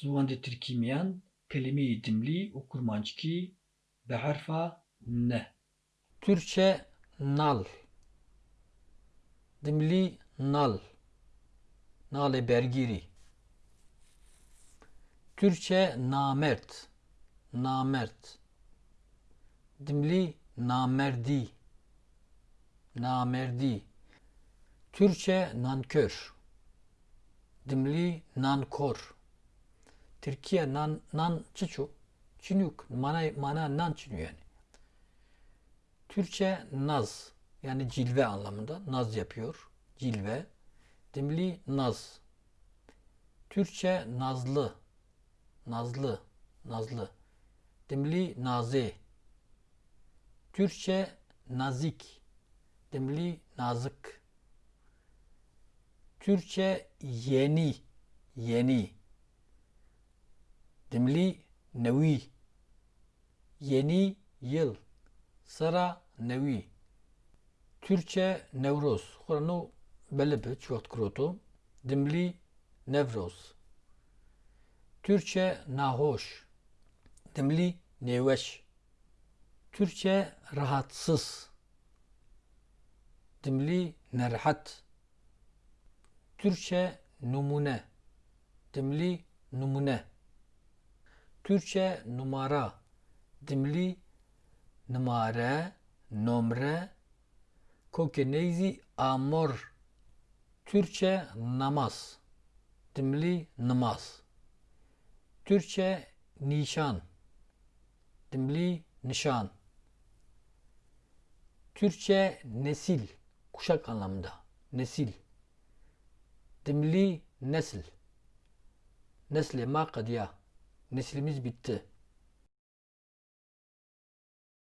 Zuvandê Tirkîmiyan kelimeyê dimlî û kurmancikî bi herfa N. Türkçe nal. Dimli nal. Nalê bergîrî. Türkçe namert. Namert. Dimli namerdî. Namerdî. Türkçe nankör. Dimli nankor. Türkiye nan nan çiçu. Çinük. Mana mana nan çinü yani. Türkçe naz yani cilve anlamında naz yapıyor. Cilve. Dimli naz. Türkçe nazlı. Nazlı. Nazlı. Dimli naze. Türkçe nazik. Dimli nazık. Türkçe yeni. Yeni. Dimli nevi. Yeni yıl. Sıra nevi. Türkçe Nevroz. Xurano belebe çivat kuroto. Dimli Nevroz. Türkçe nahoş. Dimli neveş. Türkçe rahatsız. Dimli nerhat. Türkçe numune. Dimli numune. Türkçe numara. Dimli numare, nomre, kokeneyzi amor. Türkçe namaz. Dimli namaz. Türkçe nişan. Dimli nişan. Türkçe nesil. Kuşak anlamında. Nesil. Dimli nesil. Nesle ma kadiya. Neslimiz bitti.